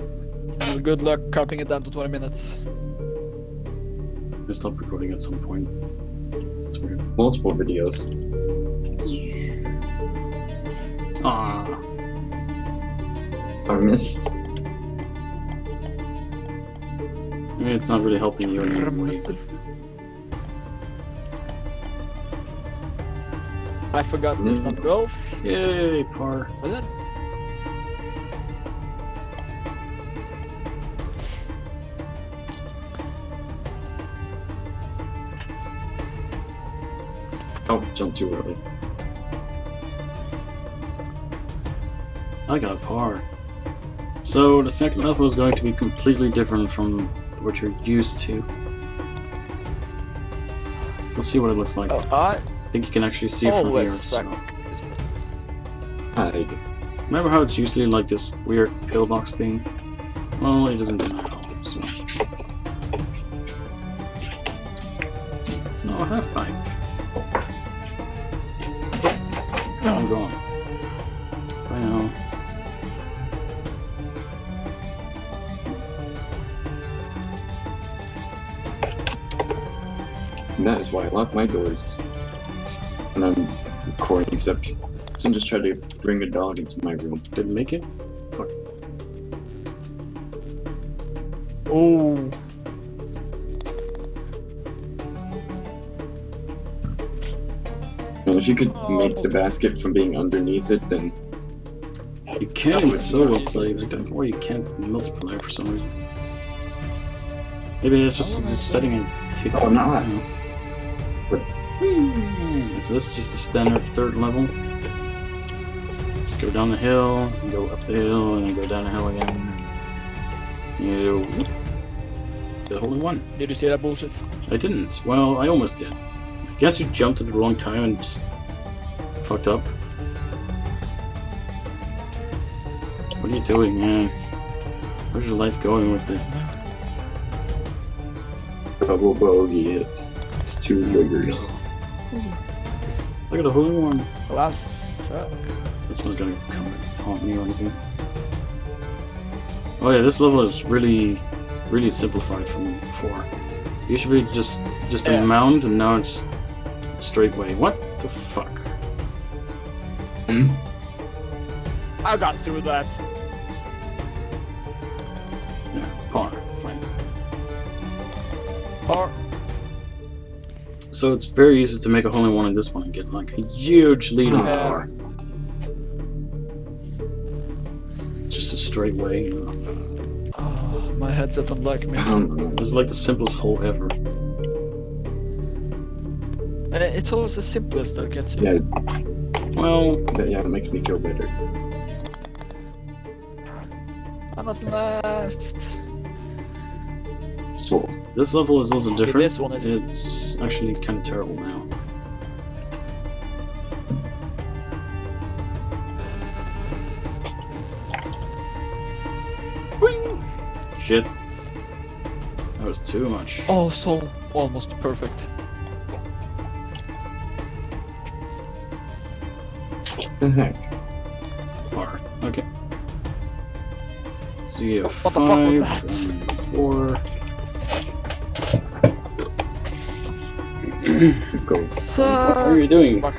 And good luck cutting it down to 20 minutes. I stopped recording at some point. That's weird. Multiple videos. Ah, I missed. I mean, it's not really helping you anymore. I forgot this Mm. number 12. Yay, par. Was it? Oh, jumped too early. I got a par. So the second level is going to be completely different from what you're used to. We'll see what it looks like. Oh, I think you can actually see it from here. So. Remember how it's usually like this weird pillbox thing? Well, it doesn't do that all. So. It's not a half pipe. And that is why I lock my doors. And I'm recording, except someone just tried to bring a dog into my room. Didn't make it? Oh, And if you could make the oh. basket from being underneath it, then You can would solo play, but or you can't in multiplayer for some reason. Maybe it's just, oh, just setting it to. Oh, not. Whee! So this is just a standard third level. Just go down the hill, go up the hill, and then go down the hill again. You do whoop. the holy one. did you see that bullshit? I didn't. Well, I almost did. I guess you jumped at the wrong time and just fucked up. What are you doing, man? Where's your life going with it? double bogey, it's, it's two triggers. Look at the holy one. Last suck. That's not gonna come and taunt me or anything. Oh yeah, this level is really, really simplified from before. You should be just just a mound, and now it's just straight way. What the fuck? Hmm? I got through that. So it's very easy to make a hole in one in this one and get like a huge lead on the par. Just a straight way. You know. oh, my headset don't like me. Um, It's like the simplest hole ever. And it's always the simplest that gets you. yeah, Well, that, yeah, it makes me feel better. I'm at last. So, this level is also different. this one is- It's actually kind of terrible now. Wing! Shit. That was too much. Oh, so almost perfect. the heck? Par. Okay. So you have What the fuck was five that? and four. Go. What are you doing? I,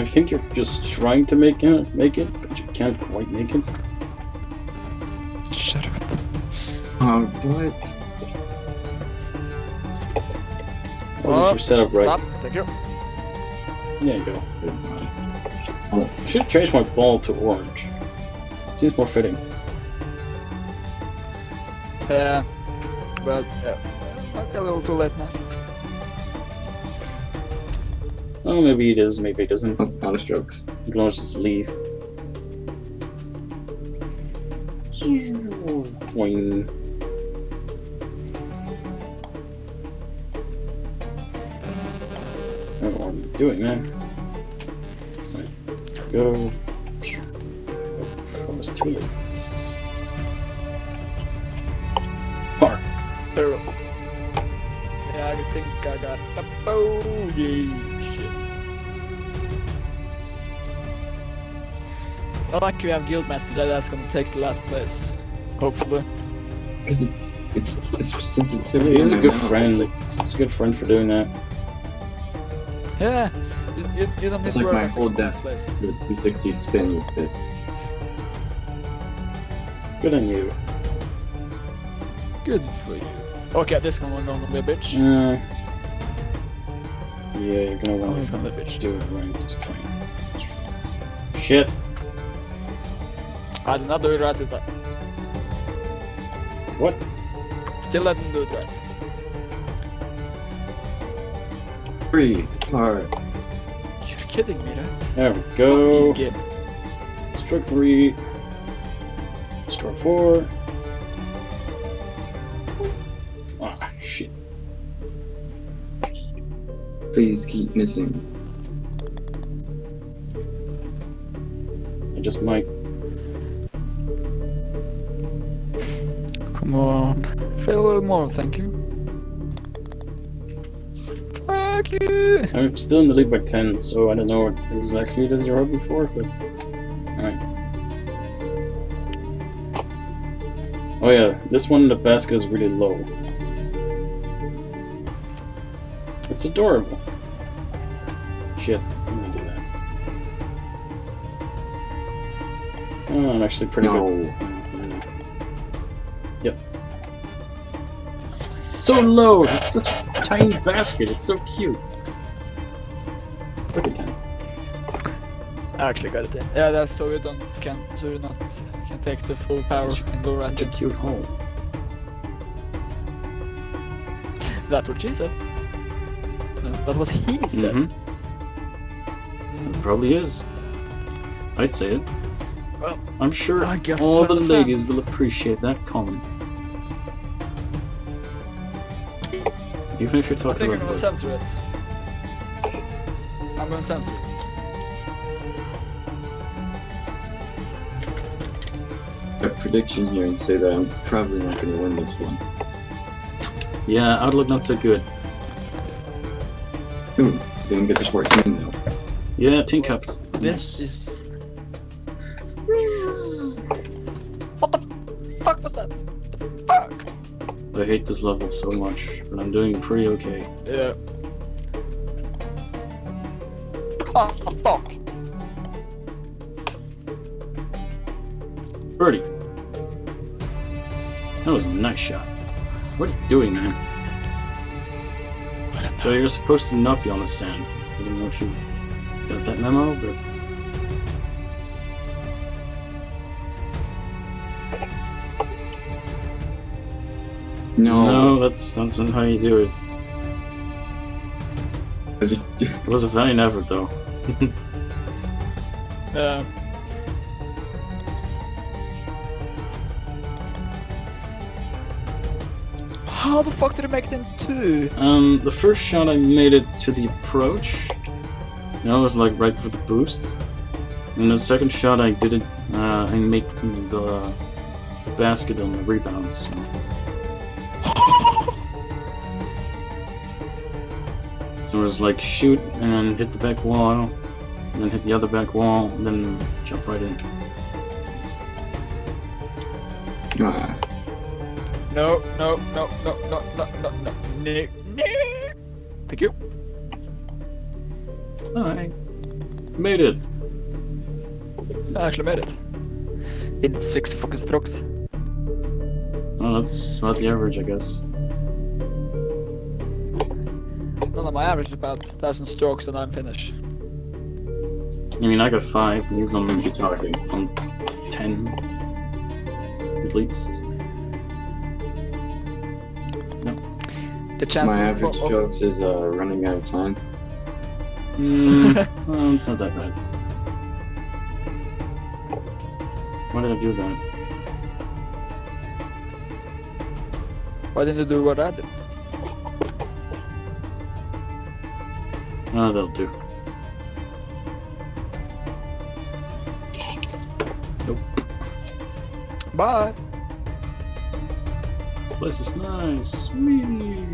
I think you're just trying to make it, make it, but you can't quite make it. Shut up. Um, what? Or is your setup right? Stop. Thank you. There you go. Oh, I should change my ball to orange. It Seems more fitting. Yeah. But yeah. Might be a little too late now. Oh, maybe it is, maybe it isn't. Oh, jokes. You can just leave. Boing. I don't know what I'm doing, man. Right. Go. Almost two minutes. Terrible. Yeah, I think I got a bogey. Shit. I like you have Guildmaster that that's gonna take the last place. Hopefully. Because it's, it's the sensitivity. He's a good friend. it's He's a good friend for doing that. Yeah. You, you, It's like my whole the death. The 260 spin with this. Good on you. Good for you. Okay, this one gonna be a bitch. Uh, yeah, you're gonna want to be a bitch. do it right this time. Shit. I did not do it right this time. What? Still didn't do it right. Three, hard. You're kidding me, right? There we go. Game. Stroke three. Stroke four. Please keep missing. I just might. Come on. Fail a little more, thank you. Fuck you! I'm still in the lead by 10, so I don't know what exactly it is you're hoping for, but. Alright. Oh, yeah, this one, in the basket is really low. It's adorable. I'm gonna do that. Oh, I'm actually pretty No. good. Yep. It's so low! It's such a tiny basket, it's so cute. Look at that. I actually got it in. Yeah, that's so you don't can so you not can take the full power Such and go right Such a cute hole. That's what she said. No, that was he said. Mm-hmm. It probably is. I'd say it. Well, I'm sure I guess all the the ladies will appreciate that comment. Even if you're I talking think I'm gonna the censor it. I'm gonna censor it. A prediction here and say that I'm probably not going to win this one. Yeah, outlook not so good. Ooh, didn't get the 14 though. Yeah, tin cups. This is. What the fuck was that? The fuck? I hate this level so much, but I'm doing pretty okay. Yeah. Oh, fuck. Birdie. That was a nice shot. What are you doing, man? So you're supposed to not be on the sand. I don't know if you that memo, but No. no, that's that's not how you do it. It was a valiant effort, though. Yeah. How the fuck did it make it in two? Um, the first shot I made it to the approach. You know, it was like right before the boost. And the second shot I did it, uh, I made the, the basket on the rebound, so. So it was like shoot and hit the back wall, then hit the other back wall, then jump right in. ah, No, no, no, no, no, no, no, no, no, no. Thank you. Alright. Made it. I actually made it. In six fucking strokes. Well, that's about the average, I guess. No, no, my average is about 1000 strokes and I'm finished. I mean, I got five, and he's on, you're talking. on ten. At least. No. The chance My average of- strokes is uh, running out of time. Mm, well, it's not that bad. Why did I do that? Why didn't you do what I did? Oh, that'll do. Nope. Bye. This place is nice. Whee.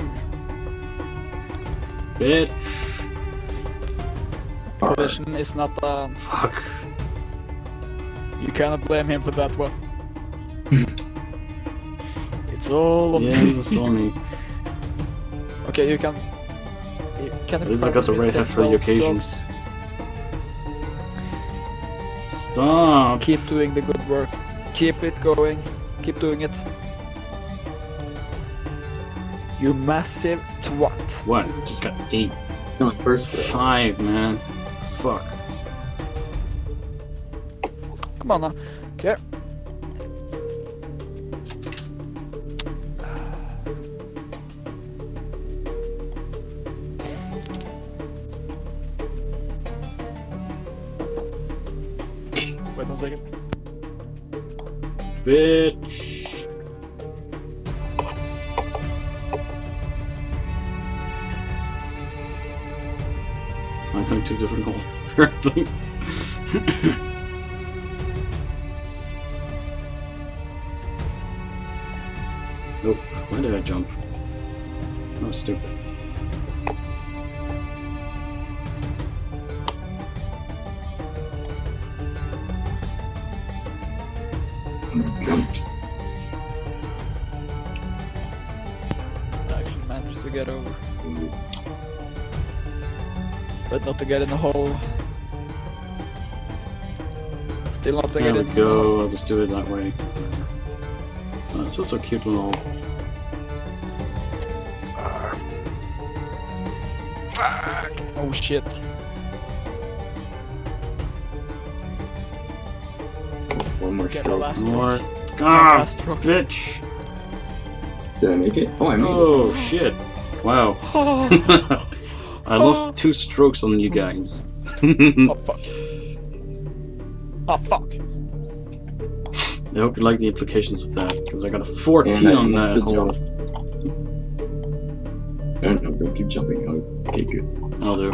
Bitch. Collision is not uh Fuck. You cannot blame him for that one. it's all on Yeah, me. on me. okay, you can. You can At least I got the right hat for the occasion. Stop! Keep doing the good work. Keep it going. Keep doing it. You massive twat. What? Just got eight. No, first Five, man. Come on now. Here. Wait one second. Bitch! I'm going too difficult. Apparently. Why did I jump? That was stupid. I actually managed to get over. But not to get in the hole. Still not to There get we in the hole. go. I'll just do it that way. Oh, it's also cute little. Oh shit. One more Get stroke. last More. one. Ah, stroke. bitch! Did I make it? Oh, I made it. Oh shit! Wow. Oh, I lost two strokes on you guys. oh fuck. Oh fuck. I hope you like the implications of that, because I got a 14 on that hole. jump. it. No, no, don't keep jumping. Oh, Okay, good. I'll do.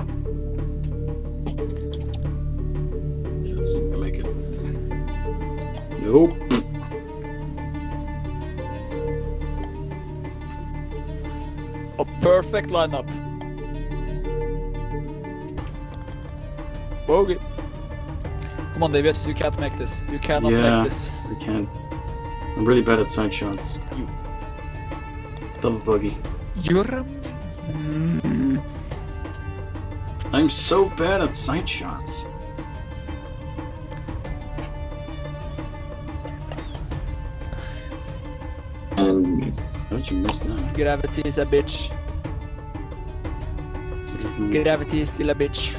Yeah, let's see if we can make it. Nope. A perfect lineup. Bogey. Come on, David, you can't make this. You cannot Yeah. make this. I can't. I'm really bad at side shots. You- Double bogey. You're. Mm. I'm so bad at sight shots. Um, and miss. How did you miss that? Gravity is a bitch. So can- Gravity is still a bitch.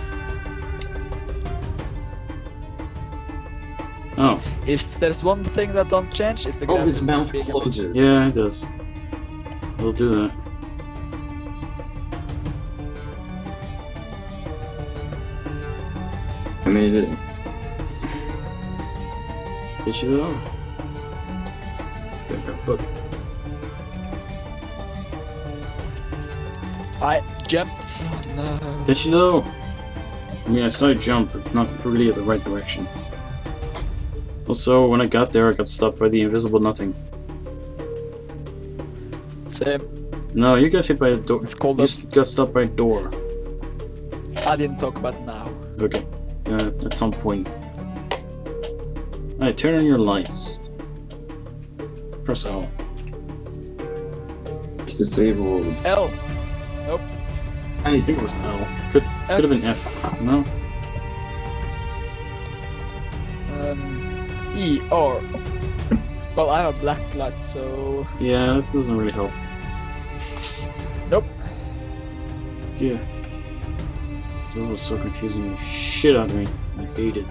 Oh, If there's one thing that don't change, it's the Oh, his mouth being a bitch. closes. yeah, it does. We'll do that. I made it. Get you though. There, there, book. I jumped. Oh, no. Did you though? I mean, I saw you jump, but not really in the right direction. Also, when I got there, I got stopped by the invisible nothing. Same. No, you got hit by a door. It's called You a s- got stopped by a door. I didn't talk about now. Okay. Uh, at some point. Alright, turn on your lights. Press L. It's disabled. L. I Nice. I think it was L. Could, could have been F. No? Um, E R. Well, I have a black light, so Yeah, that doesn't really help. nope. Yeah. That was so confusing shit out of me. I hate it.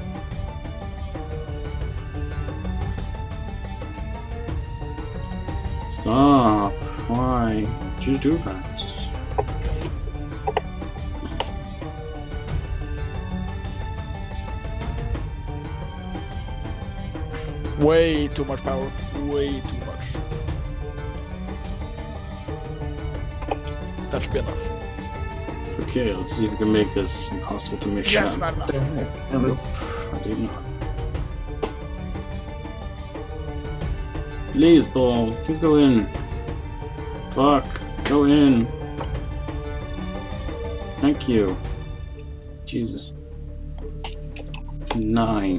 Stop. Why did you do that? Way too much power. Way too much. That should be enough. Okay, let's see if we can make this impossible to miss shot. not enough. That was I did not. Please, ball. Please go in. Fuck. Go in. Thank you. Jesus. Nine.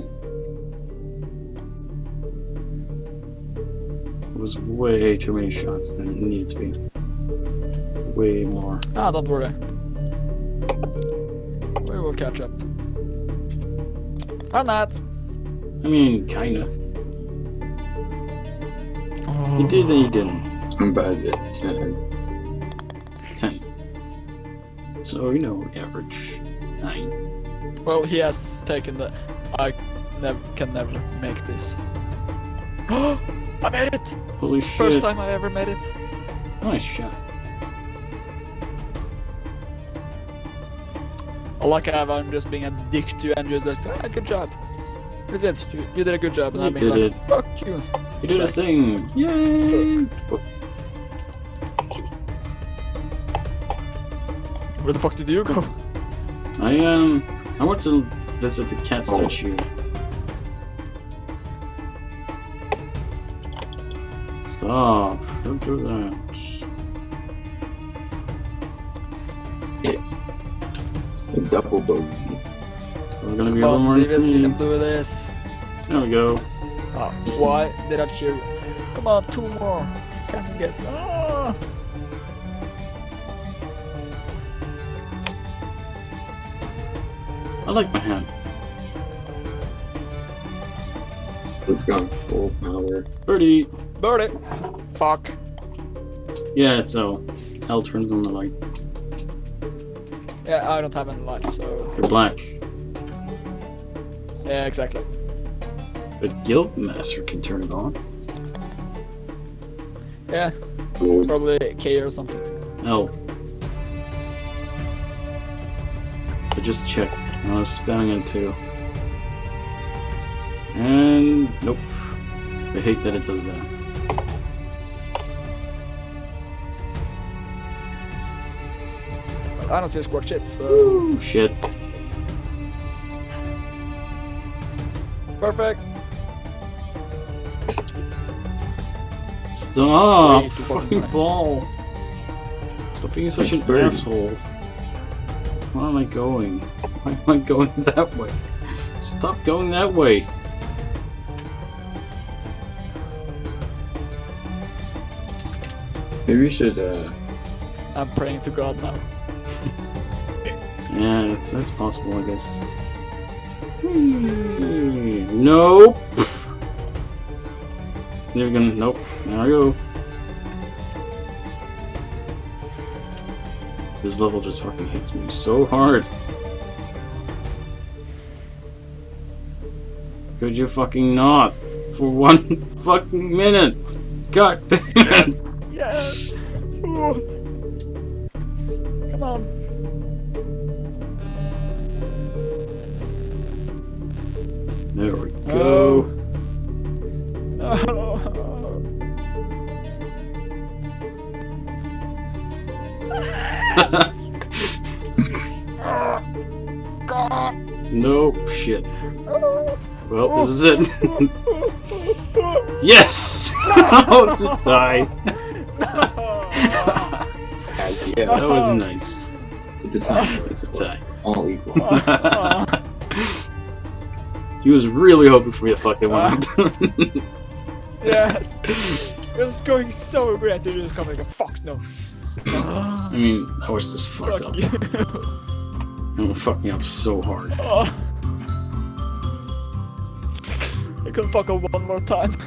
It was way too many shots than it needed to be. Way more. Ah, don't worry. We will catch up. Or not. I mean, kinda. He did and he didn't. I'm bad at 10. 10. So, you know, average 9. Well, he has taken the. I never can never make this. I made it! Holy First shit. time I ever made it. Nice shot. Like how I'm just being a dick to you and you're just ah, good job. You did. You, you did a good job. And You I'm did like, fuck you. You did a thing! Yay! Where the fuck did you go? I, um, I went to visit the cat Oh. statue. Stop. Don't do that. A double bogey. We're gonna be a Come little more Davis, you can do this. There we go. Ah, why did I cheer you? Come on, two more. Can you get? Ah! I like my hand. It's gone full power. Birdie! Birdie. Fuck. Yeah, so L turns on the light. Yeah, I don't have any lights, so They're black. yeah, exactly. But Guildmaster can turn it on. Yeah, probably K or something. Oh. L. But just check. I was spamming it too. And nope. I hate that it does that. I don't see squad shit, so Ooh, shit. perfect. Stop! Way fucking Fucking ball! Stop being such an fair. asshole. Where am I going? Why am I going that way? Stop going that way! Maybe we should, uh, I'm praying to God now. Yeah, that's, that's possible, I guess. Hmm, Nope! Never gonna. Nope. There we go. This level just fucking hits me so hard. Could you fucking not? For one fucking minute! God damn it! Nope, shit. Well, this is it. yes! oh, it's a tie. yeah, That was nice. it's a tie. It's a tie. All equal. he was really hoping for me to fuck that one up. yes! It was going so great, you just come like a fuck no. I mean, I was just fucked Fuck up. You. It fuck me up so hard. Oh. I could fuck up one more time.